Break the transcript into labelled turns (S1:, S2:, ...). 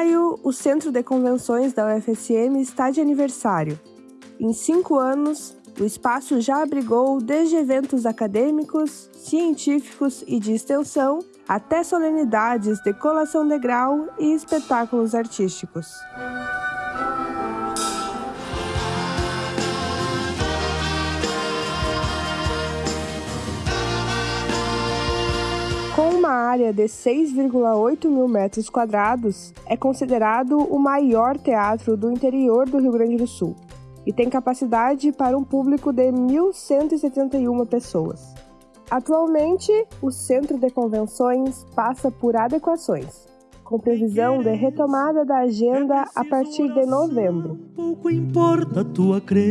S1: maio, o Centro de Convenções da UFSM está de aniversário. Em cinco anos, o espaço já abrigou desde eventos acadêmicos, científicos e de extensão até solenidades de colação de grau e espetáculos artísticos. Com uma área de 6,8 mil metros quadrados, é considerado o maior teatro do interior do Rio Grande do Sul e tem capacidade para um público de 1.171 pessoas. Atualmente, o Centro de Convenções passa por adequações, com previsão de retomada da agenda a partir de novembro.
S2: Pouco importa a tua crença